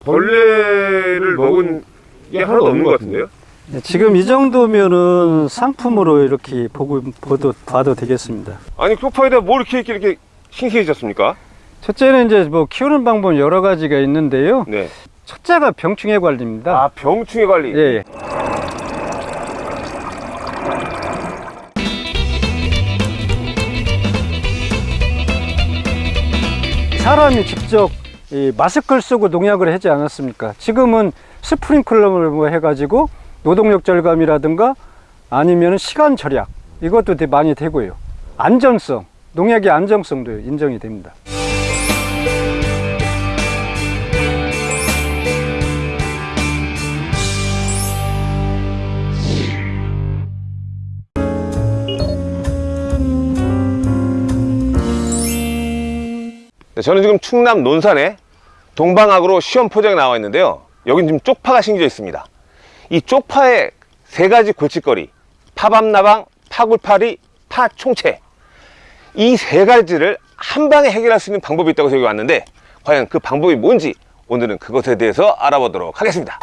벌레를 먹은 게 하나도 없는 것 같은데요? 네, 지금 이 정도면은 상품으로 이렇게 보고 봐도, 봐도 되겠습니다. 아니 소파에다 뭘 이렇게 이렇게, 이렇게 신기해졌습니까? 첫째는 이제 뭐 키우는 방법 여러 가지가 있는데요. 네. 첫째가 병충해 관리입니다. 아 병충해 관리. 예, 예. 사람이 직접 이 마스크를 쓰고 농약을 하지 않았습니까? 지금은 스프링클러를 뭐 해가지고 노동력 절감이라든가 아니면 시간 절약 이것도 많이 되고요. 안전성, 농약의 안정성도 인정이 됩니다. 네, 저는 지금 충남 논산에 동방학으로 시험 포장에 나와 있는데요. 여긴 지금 쪽파가 심겨져 있습니다. 이 쪽파의 세 가지 골칫거리, 파밤나방, 파굴파리, 파총채. 이 세 가지를 한 방에 해결할 수 있는 방법이 있다고 저기 왔는데 과연 그 방법이 뭔지 오늘은 그것에 대해서 알아보도록 하겠습니다.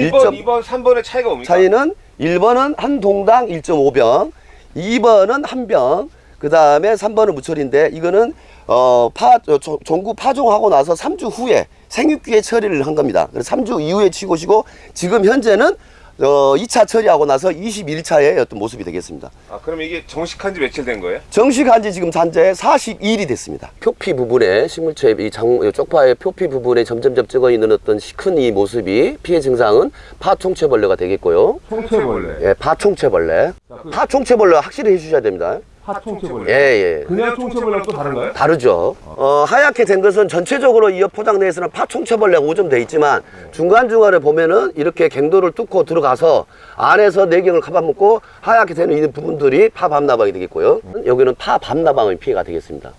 일 번, 일점- 이 번, 삼번의 차이가 뭡니까? 차이는 1번은 한 동당 1.5병, 2번은 한 병, 그 다음에 3번은 무철인데 이거는 어, 파, 어, 조- 종구 파종하고 나서 3주 후에 생육기에 처리를 한 겁니다. 그래서 3주 이후에 치고시고 지금 현재는 어, 2차 처리하고 나서 21차의 어떤 모습이 되겠습니다. 아, 그럼 이게 정식한 지 며칠 된 거예요? 정식한 지 지금 현재 42일이 됐습니다. 표피 부분에 식물체 이 장, 쪽파의 표피 부분에 점점점 찍어 있는 어떤 큰이 모습이 피해 증상은 파총체벌레가 되겠고요. 총체벌레. 예, 파총체벌레. 파총체벌레 확실히 해주셔야 됩니다. 파총체벌레. 예, 예. 그냥 총체벌레랑 또 다른가요? 다르죠. 어, 하얗게 된 것은 전체적으로 이 포장 내에서는 파총체벌레가 오점돼 있지만 중간중간에 보면은 이렇게 갱도를 뚫고 들어가서 안에서 내경을 가봐먹고 하얗게 되는 이 부분들이 파밤나방이 되겠고요. 여기는 파밤나방의 피해가 되겠습니다.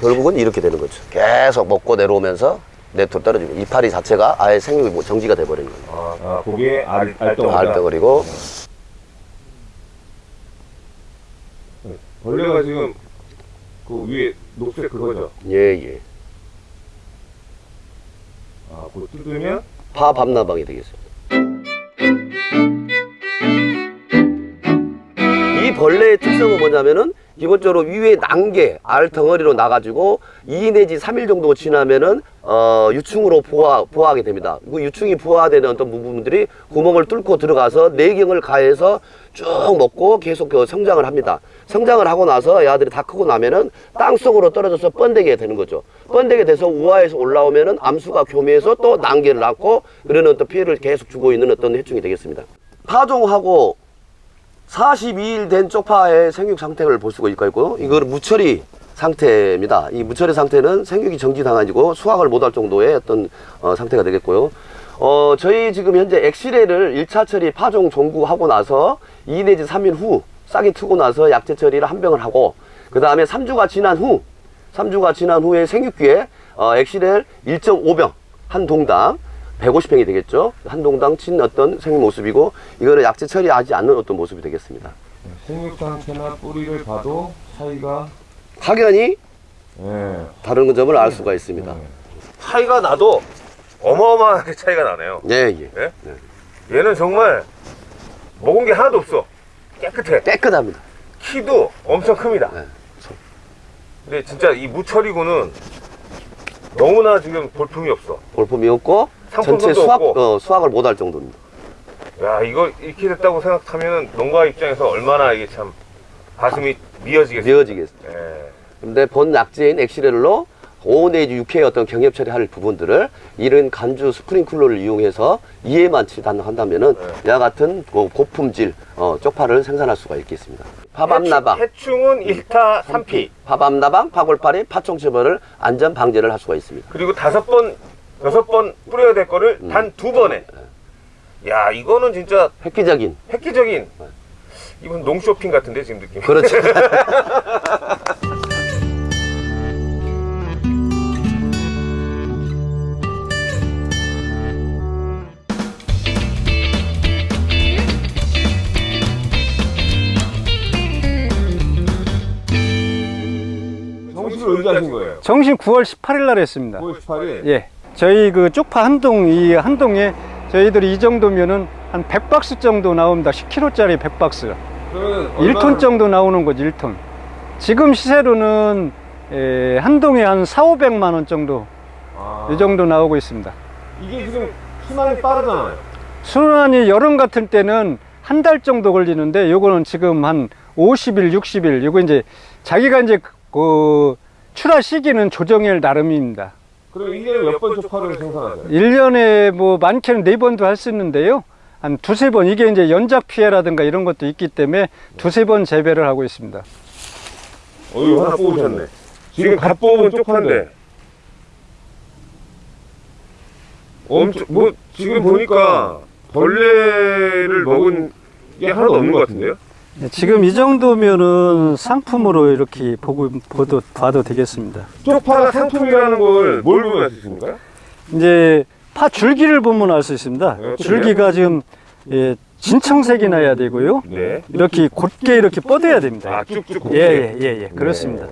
결국은 이렇게 되는 거죠. 계속 먹고 내려오면서 내토 떨어지고 이파리 자체가 아예 생육이 뭐 정지가 돼버리는 거예요. 아, 거기에 알, 알덩어리가. 알덩어리고 벌레가 지금 그 위에 녹색 그거죠? 예예. 아, 그거 뜯으면 파밤나방이 되겠습니다. 이 벌레의 특성은 뭐냐면은 기본적으로 위에 난개 알 덩어리로 나가지고 2 내지 3일 정도 지나면은 어, 유충으로 부화, 부화하게 됩니다. 그 유충이 부화되는 어떤 부분들이 구멍을 뚫고 들어가서 내경을 가해서 쭉 먹고 계속 그 성장을 합니다. 성장을 하고 나서 야들이 다 크고 나면은 땅 속으로 떨어져서 번데게 되는 거죠. 번데게 돼서 우하에서 올라오면은 암수가 교미해서 또 난개를 낳고 그러는 어떤 피해를 계속 주고 있는 어떤 해충이 되겠습니다. 파종하고 42일 된 쪽파의 생육 상태를 볼 수가 있고 이거는 무처리 상태입니다. 이 무처리 상태는 생육이 정지당 아니고 수확을 못할 정도의 어떤 어, 상태가 되겠고요. 어, 저희 지금 현재 엑시레를 1차 처리 파종 종구하고 나서 2 내지 3일 후 싹이 트고 나서 약제 처리를 한 병을 하고 그 다음에 3주가 지난 후 3주가 지난 후에 생육기에 어, 엑시렐 1.5병 한 동당 150평이 되겠죠. 한 동당 친 어떤 생육 모습이고 이거는 약제 처리하지 않는 어떤 모습이 되겠습니다. 생육 상태나 뿌리를 봐도 차이가 확연히 예. 다른 점을 알 수가 있습니다. 차이가 나도 어마어마하게 차이가 나네요. 예, 예. 예? 얘는 정말 먹은 게 하나도 없어. 깨끗해. 깨끗합니다. 키도 엄청 큽니다. 네. 근데 진짜 이 무철이고는 너무나 지금 볼품이 없어. 볼품이 없고 전체 수확. 어, 수확을 못할 정도입니다. 야 이거 이렇게 됐다고 생각하면 농가 입장에서 얼마나 이게 참 가슴이 미어지겠어요. 미어지겠습니다. 예. 근데 본 약재인 엑시렐로 5 내지 6회의 어떤 경협 처리할 부분들을 이런 간주 스프링클러를 이용해서 이해만 치단한다면은 네. 야 같은 고- 고품질 어, 쪽파를 생산할 수가 있겠습니다. 파밤나방, 해충은 1타 3피 파밤나방, 파골파리, 파총체벌을 안전 방제를 할 수가 있습니다. 그리고 다섯 번 여섯 번 뿌려야 될 거를 음. 단두 번에. 네. 야 이거는 진짜 획기적인. 획기적인. 네. 이건 농쇼핑 같은데 지금 느낌. 그렇죠. 정식 의뢰하신 거예요? 정신 9월 18일 날 했습니다. 9월 18일? 예. 저희 그 쪽파 한 동, 이 한 동에 저희들이 이 정도면은 한 100박스 정도 나옵니다. 10kg짜리 100박스. 그러면 1톤 정도 나오는 거죠, 1톤. 지금 시세로는 에, 한 동에 한 4, 500만 원 정도, 아, 이 정도 나오고 있습니다. 이게 지금 순환이 빠르잖아요. 순환이 여름 같은 때는 한 달 정도 걸리는데 요거는 지금 한 50일, 60일. 요거 이제 자기가 이제 그 출하 시기는 조정일 나름입니다. 그럼 1년에 몇 번 쪽파를 생산하세요? 1년에 뭐 많게는 네번도 할 수 있는데요. 한 두세 번, 이게 이제 연작 피해라든가 이런 것도 있기 때문에 두세 번 재배를 하고 있습니다. 어이 하나 뽑으셨네. 지금 갓 뽑은 쪽파인데. 엄청 뭐 지금 보니까 벌레를 먹은 게 하나도 없는 것 같은데요? 네, 지금 이 정도면은 상품으로 이렇게 보고, 보도, 봐도 되겠습니다. 쪽파가 상품이라는 걸 뭘 보면 알 수 있습니까? 이제 파 줄기를 보면 알 수 있습니다. 네, 줄기가 지금 예, 진청색이 나야 되고요. 네. 이렇게 곧게 이렇게 뻗어야 됩니다. 아 쭉쭉. 예, 예, 예, 예, 그렇습니다.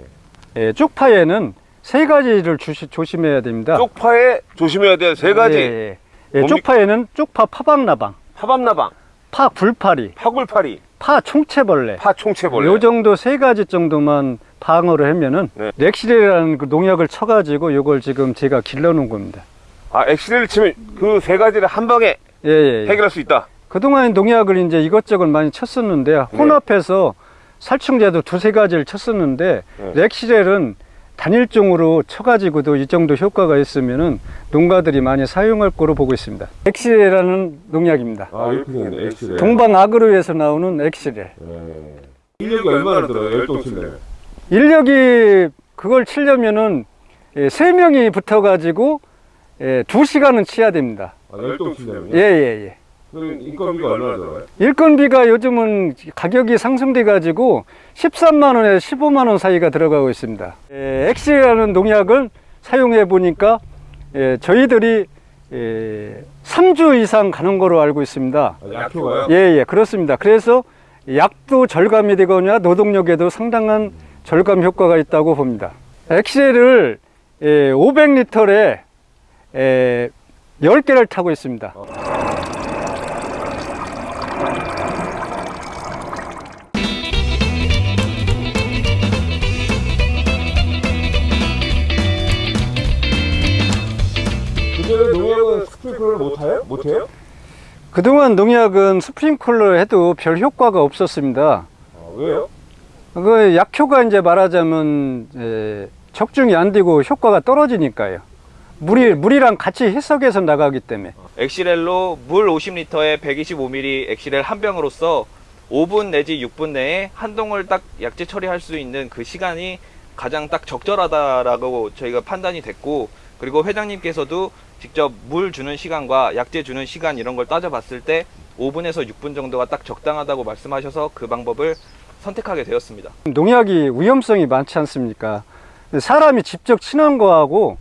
예, 쪽파에는 세 가지를 주시, 조심해야 됩니다. 쪽파에 조심해야 될 세 가지. 예, 예. 예, 뭡니까? 쪽파에는 쪽파 파박나방, 파밤나방, 파 굴파리, 파 굴파리, 파 총채벌레. 파총채벌레. 요 정도 세 가지 정도만 방어를 하면은 네. 렉실이라는 그 농약을 쳐가지고 요걸 지금 제가 길러놓은 겁니다. 아 엑스레이를 치면 그 세 가지를 한 방에 예, 예. 예. 해결할 수 있다. 그동안 농약을 이제 이것저것 많이 쳤었는데요. 네. 혼합해서 살충제도 두세 가지를 쳤었는데 네. 렉실은 단일종으로 쳐가지고도 이 정도 효과가 있으면은 농가들이 많이 사용할 거로 보고 있습니다. 엑시레라는 농약입니다. 아 이렇게 생겼네 엑스레이. 동방 아그로에서 나오는 엑시레. 네. 인력이 얼마나 들어요? 열동 칠려면? 인력이 그걸 치려면은 예, 세 명이 붙어가지고 예, 두 시간은 치야 됩니다. 아 열동 칠려면요? 예, 예, 예. 그럼 인건비가 얼마나 들어가요? 인건비가 요즘은 가격이 상승돼 가지고 13만 원에서 15만 원 사이가 들어가고 있습니다. 에, 엑시라는 농약을 사용해 보니까 에, 저희들이 에, 3주 이상 가는 거로 알고 있습니다. 아, 약효가요? 예, 예, 그렇습니다. 그래서 약도 절감이 되거나 노동력에도 상당한 절감 효과가 있다고 봅니다. 엑셀을 500리터에 10개를 타고 있습니다. 그 못 해요? 못 해요? 그동안 농약은 스프링클러 해도 별 효과가 없었습니다. 아, 왜요? 그 약효가 이제 말하자면 에, 적중이 안 되고 효과가 떨어지니까요. 물이 물이랑 같이 해석해서 나가기 때문에. 엑시렐로 물 50리터에 125ml 엑시렐 한 병으로서 5분 내지 6분 내에 한 동을 딱 약재 처리할 수 있는 그 시간이 가장 딱 적절하다라고 저희가 판단이 됐고 그리고 회장님께서도 직접 물 주는 시간과 약재 주는 시간 이런 걸 따져봤을 때 5분에서 6분 정도가 딱 적당하다고 말씀하셔서 그 방법을 선택하게 되었습니다. 농약이 위험성이 많지 않습니까? 사람이 직접 치는 거하고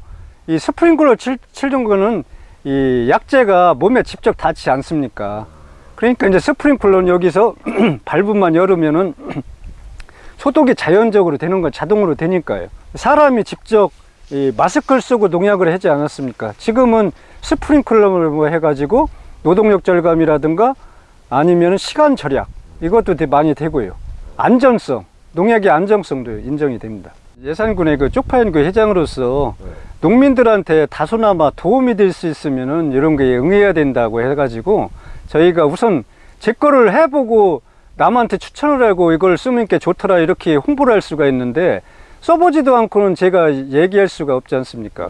이 스프링클러 칠, 치는 거는 이 약재가 몸에 직접 닿지 않습니까? 그러니까 이제 스프링클러는 여기서 발부만 열으면은 소독이 자연적으로 되는 건 자동으로 되니까요. 사람이 직접 이 마스크를 쓰고 농약을 하지 않았습니까? 지금은 스프링클러를 뭐 해가지고 노동력 절감이라든가 아니면 시간 절약 이것도 되게 많이 되고요. 안전성, 농약의 안정성도 인정이 됩니다. 예산군의 그 쪽파연구 회장으로서 농민들한테 다소나마 도움이 될 수 있으면은 이런 거에 응해야 된다고 해가지고 저희가 우선 제 거를 해보고 남한테 추천을 하고 이걸 쓰면 게 좋더라 이렇게 홍보를 할 수가 있는데 써보지도 않고는 제가 얘기할 수가 없지 않습니까?